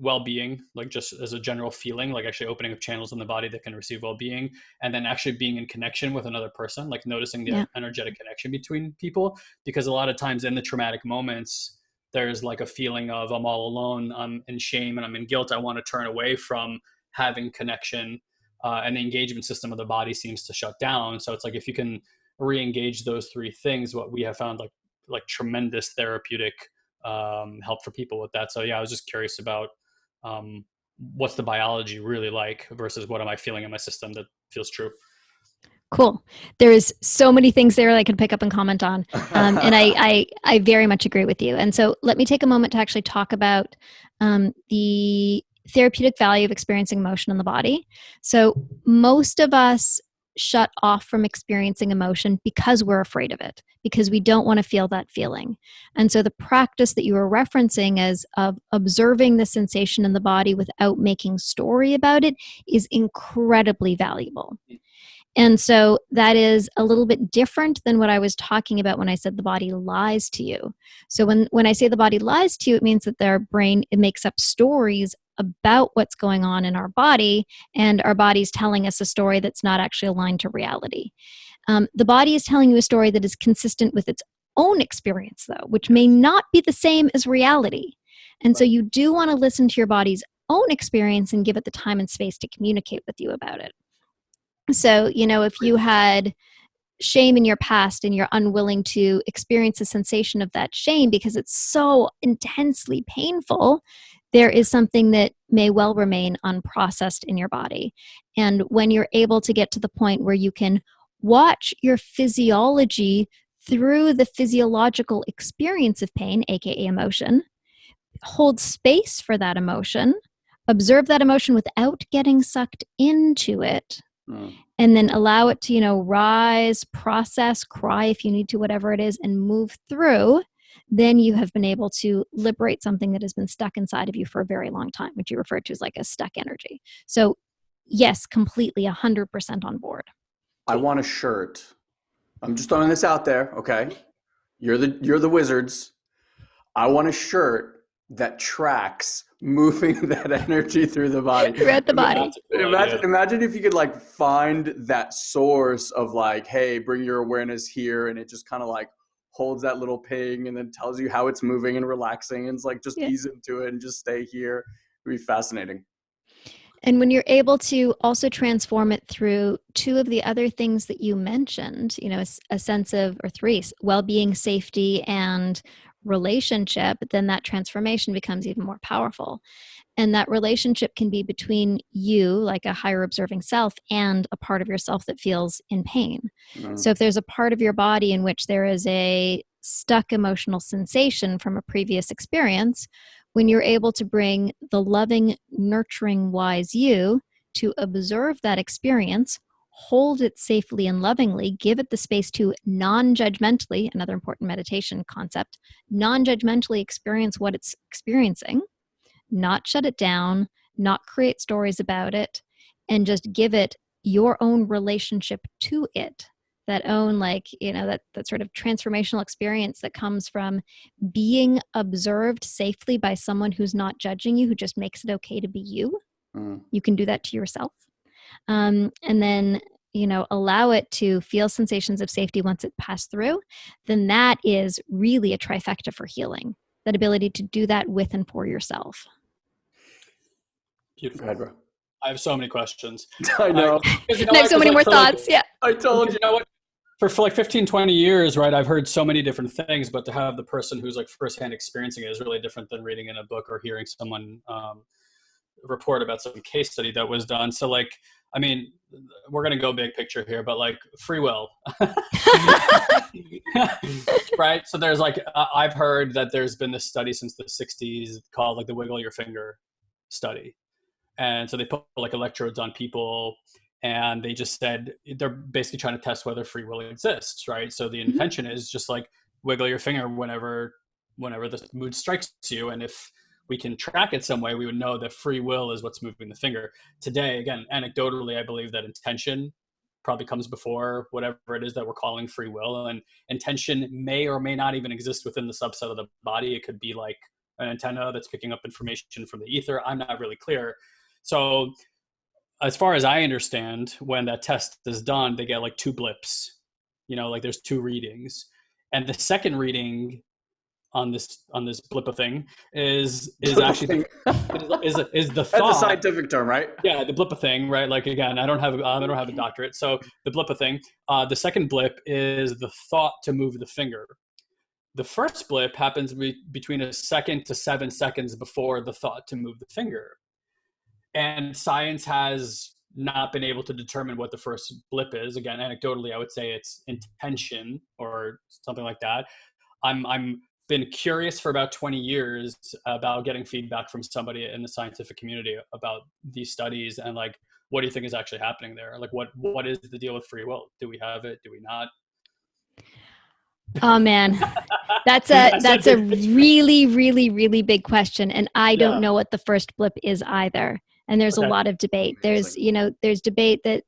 well-being like just as a general feeling like actually opening up channels in the body that can receive well-being and then actually being in connection with another person like noticing the yeah. energetic connection between people because a lot of times in the traumatic moments there's like a feeling of i'm all alone i'm in shame and i'm in guilt i want to turn away from having connection uh, and the engagement system of the body seems to shut down so it's like if you can re-engage those three things what we have found like like tremendous therapeutic um, help for people with that. So yeah, I was just curious about um, what's the biology really like versus what am I feeling in my system that feels true. Cool. There's so many things there I could pick up and comment on, um, and I, I I very much agree with you. And so let me take a moment to actually talk about um, the therapeutic value of experiencing emotion in the body. So most of us shut off from experiencing emotion because we're afraid of it, because we don't want to feel that feeling. And so the practice that you were referencing as of observing the sensation in the body without making story about it is incredibly valuable. Hmm. And so that is a little bit different than what I was talking about when I said the body lies to you. So when when I say the body lies to you, it means that their brain it makes up stories about what's going on in our body, and our body's telling us a story that's not actually aligned to reality. Um, the body is telling you a story that is consistent with its own experience, though, which may not be the same as reality. And so you do want to listen to your body's own experience and give it the time and space to communicate with you about it. So, you know, if you had shame in your past and you're unwilling to experience the sensation of that shame because it's so intensely painful, there is something that may well remain unprocessed in your body. And when you're able to get to the point where you can watch your physiology through the physiological experience of pain, aka emotion, hold space for that emotion, observe that emotion without getting sucked into it. Mm. And then allow it to, you know, rise, process, cry if you need to, whatever it is, and move through then you have been able to liberate something that has been stuck inside of you for a very long time, which you refer to as like a stuck energy. So, yes, completely 100% on board. I want a shirt. I'm just throwing this out there, okay? You're the you're the wizards. I want a shirt that tracks moving that energy through the body. Throughout the body. Imagine, imagine if you could like find that source of like, hey, bring your awareness here, and it just kind of like holds that little ping and then tells you how it's moving and relaxing and it's like just yeah. ease into it and just stay here. It'd be fascinating. And when you're able to also transform it through two of the other things that you mentioned, you know, a, a sense of, or three, well being, safety, and relationship, then that transformation becomes even more powerful. And that relationship can be between you, like a higher observing self, and a part of yourself that feels in pain. Mm-hmm. So if there's a part of your body in which there is a stuck emotional sensation from a previous experience, when you're able to bring the loving, nurturing, wise you to observe that experience, hold it safely and lovingly, give it the space to non judgmentally, another important meditation concept, non judgmentally experience what it's experiencing not shut it down, not create stories about it, and just give it your own relationship to it. That own like you know that that sort of transformational experience that comes from being observed safely by someone who's not judging you who just makes it okay to be you. Mm. you can do that to yourself um, and then you know allow it to feel sensations of safety once it passed through then that is really a trifecta for healing that ability to do that with and for yourself Beautiful. Ahead, bro. I have so many questions. I know. you know I have so many more thoughts. Like, yeah. I told you. you know what? For, for like 15, 20 years, right, I've heard so many different things, but to have the person who's like firsthand experiencing it is really different than reading in a book or hearing someone um, report about some case study that was done. So, like, I mean, we're going to go big picture here, but like free will. right? So, there's like, I've heard that there's been this study since the 60s called like the wiggle your finger study and so they put like electrodes on people and they just said they're basically trying to test whether free will exists right so the mm-hmm. intention mm-hmm. is just like wiggle your finger whenever whenever the mood strikes you and if we can track it some way we would know that free will is what's moving the finger. Today again anecdotally i believe that intention probably comes before whatever it is that we're calling free will and intention may or may not even exist within the subset of the body. It could be like an antenna that's picking up information from the ether. I'm not really clear. So, as far as I understand, when that test is done, they get like two blips. You know, like there's two readings, and the second reading on this on this blip of thing is is actually the, is, is the thought. That's a scientific term, right? Yeah, the blip of thing, right? Like again, I don't have I don't have a doctorate, so the blip of thing. Uh, the second blip is the thought to move the finger. the first blip happens be- between a second to seven seconds before the thought to move the finger. And science has not been able to determine what the first blip is. Again, anecdotally, I would say it's intention or something like that. I'm I'm been curious for about 20 years about getting feedback from somebody in the scientific community about these studies and like what do you think is actually happening there? Like what what is the deal with free will? Do we have it? Do we not? Oh man. That's a that's a really really really big question and i don't Yeah. know what the first blip is either. And there's Okay. a lot of debate. There's you know there's debate that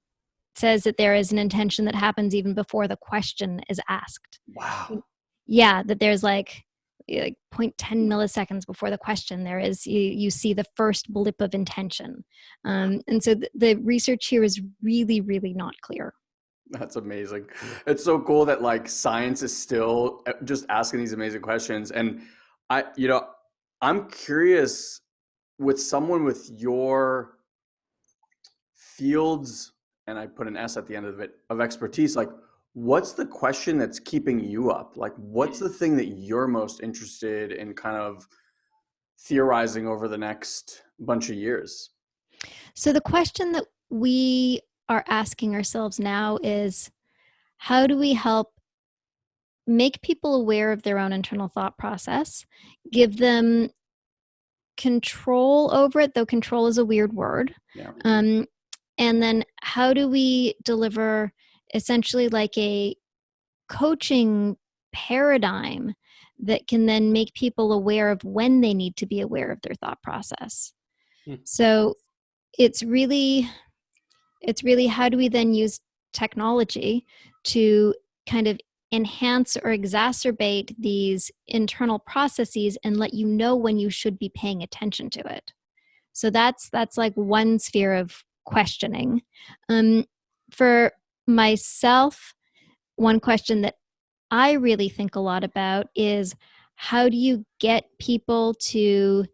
says that there is an intention that happens even before the question is asked. Wow. yeah that there's like like 0.10 milliseconds before the question there is you, you see the first blip of intention um, and so th- the research here is really really not clear That's amazing. It's so cool that like science is still uh, just asking these amazing questions. And I, you know, I'm curious with someone with your fields, and I put an S at the end of it, of expertise, like what's the question that's keeping you up? Like what's the thing that you're most interested in kind of theorizing over the next bunch of years? So the question that we are asking ourselves now is how do we help make people aware of their own internal thought process, give them control over it, though control is a weird word. Yeah. Um, and then how do we deliver essentially like a coaching paradigm that can then make people aware of when they need to be aware of their thought process? Hmm. So it's really it's really how do we then use technology to kind of enhance or exacerbate these internal processes and let you know when you should be paying attention to it so that's that's like one sphere of questioning um, for myself one question that i really think a lot about is how do you get people to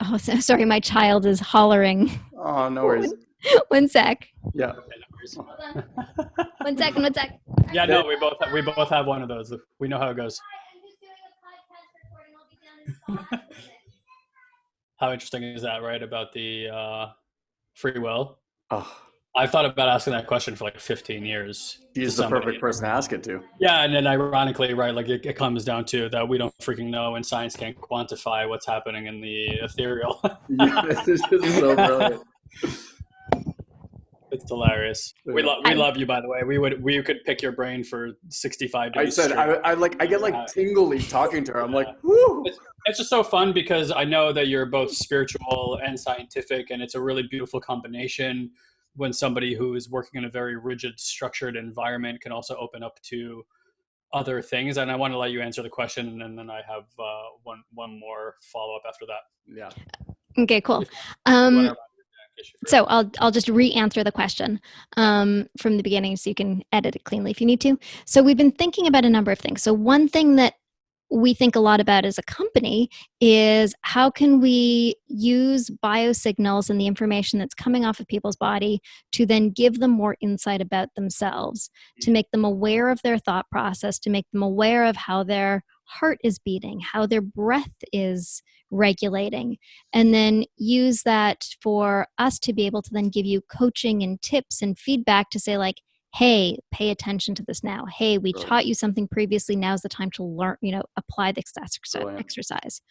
oh so, sorry my child is hollering Oh, no worries. one sec Yeah. Okay, no worries. one second one sec yeah no we both we both have one of those we know how it goes how interesting is that right about the uh, free will Oh, i've thought about asking that question for like 15 years He's the perfect person to ask it to. Yeah, and then ironically, right, like it, it comes down to that we don't freaking know, and science can't quantify what's happening in the ethereal. Yeah, this is so brilliant. it's hilarious. We Yeah. love we love you, by the way. We would we could pick your brain for sixty five I days. said. I, I like I get like tingly talking to her. I'm like, Yeah. whoo. it's just so fun because I know that you're both spiritual and scientific, and it's a really beautiful combination when somebody who is working in a very rigid, structured environment can also open up to other things. And I want to let you answer the question, and then I have uh, one one more follow up after that. Yeah. okay cool um wrap it down, in case you forget. so i'll i'll just re-answer the question um from the beginning so you can edit it cleanly if you need to so we've been thinking about a number of things so one thing that we think a lot about as a company is how can we use biosignals and the information that's coming off of people's body to then give them more insight about themselves to mm. make them aware of their thought process to make them aware of how their heart is beating how their breath is regulating and then use that for us to be able to then give you coaching and tips and feedback to say like hey pay attention to this now hey we Brilliant. taught you something previously now's the time to learn you know apply the exercise Brilliant. exercise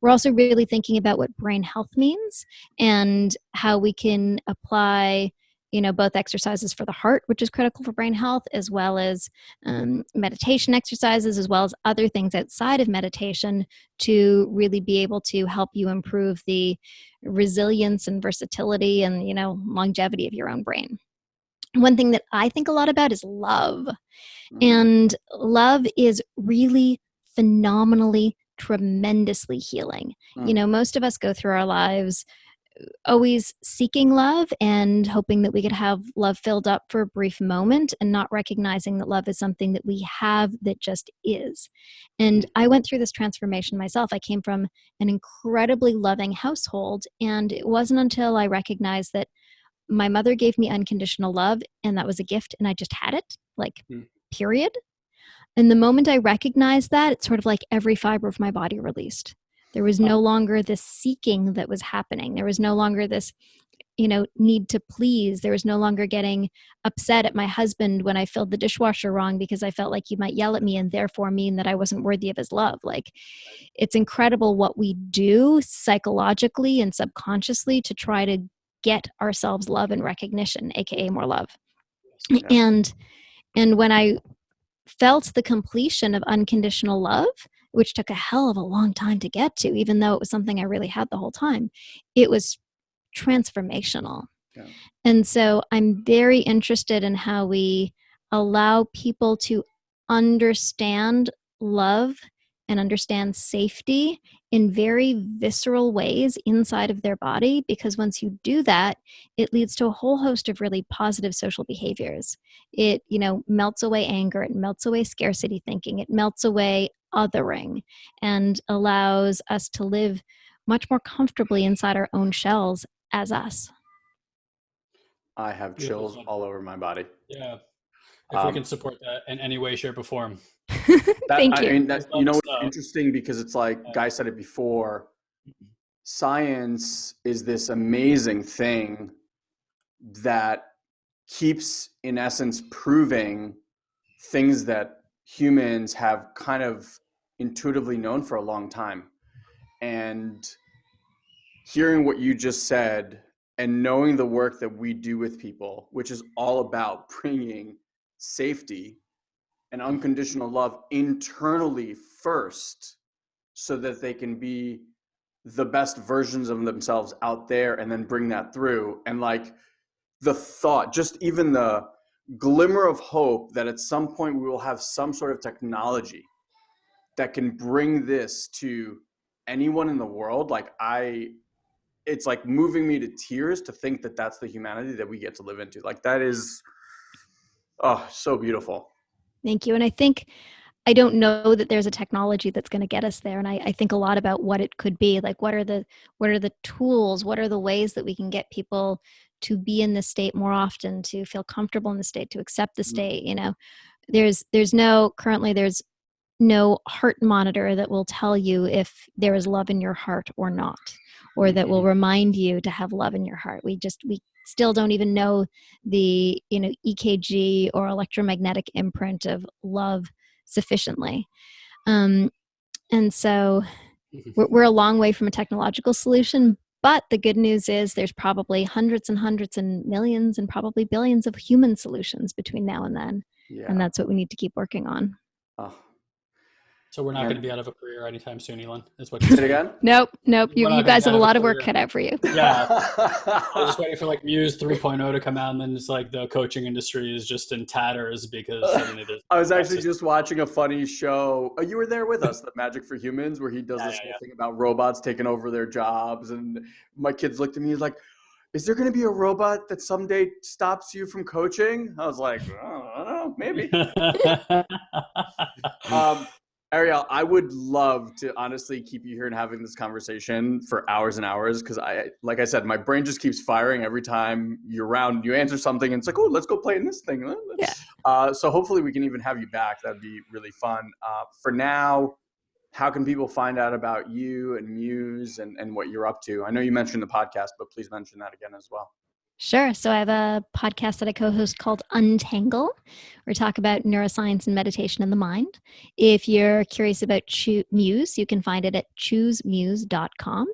we're also really thinking about what brain health means and how we can apply you know both exercises for the heart which is critical for brain health as well as um, meditation exercises as well as other things outside of meditation to really be able to help you improve the resilience and versatility and you know longevity of your own brain one thing that i think a lot about is love. Mm. and love is really phenomenally tremendously healing. You Mm. know most of us go through our lives uh, always seeking love and hoping that we could have love filled up for a brief moment and not recognizing that love is something that we have that just is. And i went through this transformation myself. I came from an incredibly loving household and it wasn't until i recognized that my mother gave me unconditional love and that was a gift and i just had it like Hmm. period And the moment I recognized that, it's sort of like every fiber of my body released. There was no longer this seeking that was happening. There was no longer this, you know, need to please. There was no longer getting upset at my husband when I filled the dishwasher wrong because I felt like he might yell at me and therefore mean that I wasn't worthy of his love. Like, it's incredible what we do psychologically and subconsciously to try to get ourselves love and recognition, aka more love. Yeah. And and when I felt the completion of unconditional love, which took a hell of a long time to get to, even though it was something I really had the whole time, it was transformational. Yeah. And so I'm very interested in how we allow people to understand love and understand safety in very visceral ways inside of their body because once you do that it leads to a whole host of really positive social behaviors it you know melts away anger it melts away scarcity thinking it melts away othering and allows us to live much more comfortably inside our own shells as us I have chills all over my body. Yeah. If we Um, can support that in any way, shape, or form. That, thank I you mean, that, you know us what's interesting because it's like Yeah. Guy said it before. Science is this amazing thing that keeps, in essence, proving things that humans have kind of intuitively known for a long time. And hearing what you just said and knowing the work that we do with people, which is all about bringing safety and unconditional love internally first so that they can be the best versions of themselves out there and then bring that through. And like the thought just even the glimmer of hope that at some point we will have some sort of technology that can bring this to anyone in the world like i it's like moving me to tears to think that that's the humanity that we get to live into. Like that is oh so beautiful Thank you. And I think I don't know that there's a technology that's going to get us there. And I, I think a lot about what it could be. Like what are the what are the tools? What are the ways that we can get people to be in the state more often, to feel comfortable in the state, to accept the Mm. state? You know, there's there's no currently there's no heart monitor that will tell you if there is love in your heart or not or that will mm-hmm. remind you to have love in your heart. We just we still don't even know the you know ekg or electromagnetic imprint of love sufficiently. Um, and so mm-hmm. we're, we're a long way from a technological solution but the good news is there's probably hundreds and hundreds and millions and probably billions of human solutions between now and then yeah. and that's what we need to keep working on. Oh. So we're not Yeah. going to be out of a career anytime soon, Elon. Is what you're it saying. again Nope, nope. You, you guys have a out of lot of work cut out for you. Yeah. I was just waiting for like Muse 3.0 to come out, and then it's like the coaching industry is just in tatters because suddenly there's I was actually just watching a funny show. Oh, you were there with us, the Magic for Humans, where he does Yeah, this yeah, whole yeah. thing about robots taking over their jobs. And my kids looked at me he's like, "Is there going to be a robot that someday stops you from coaching?" I was like, "Oh, "I don't know, maybe." um, Ariel, I would love to honestly keep you here and having this conversation for hours and hours because I, like I said, my brain just keeps firing every time you're around. You answer something, and it's like, oh, let's go play in this thing. Yeah. Uh, so hopefully we can even have you back. That'd be really fun. Uh, for now, how can people find out about you and Muse and, and what you're up to? I know you mentioned the podcast, but please mention that again as well. Sure. So I have a podcast that I co host called Untangle, where we talk about neuroscience and meditation in the mind. If you're curious about Choo- Muse, you can find it at choosemuse.com.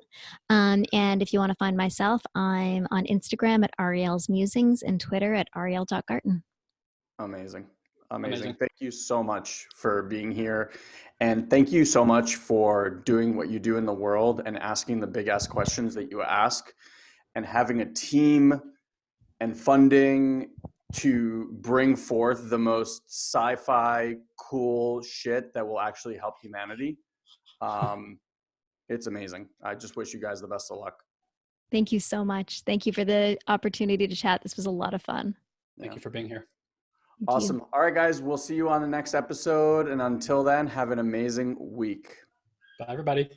Um, and if you want to find myself, I'm on Instagram at Ariel's Musings and Twitter at ariel.garten. Amazing. Amazing. Amazing. Thank you so much for being here. And thank you so much for doing what you do in the world and asking the big ass questions that you ask and having a team and funding to bring forth the most sci-fi cool shit that will actually help humanity. Um, it's amazing. I just wish you guys the best of luck. Thank you so much. Thank you for the opportunity to chat. This was a lot of fun. Thank Yeah. you for being here. Thank you. Awesome. All right, guys, we'll see you on the next episode. And until then, have an amazing week. Bye, everybody.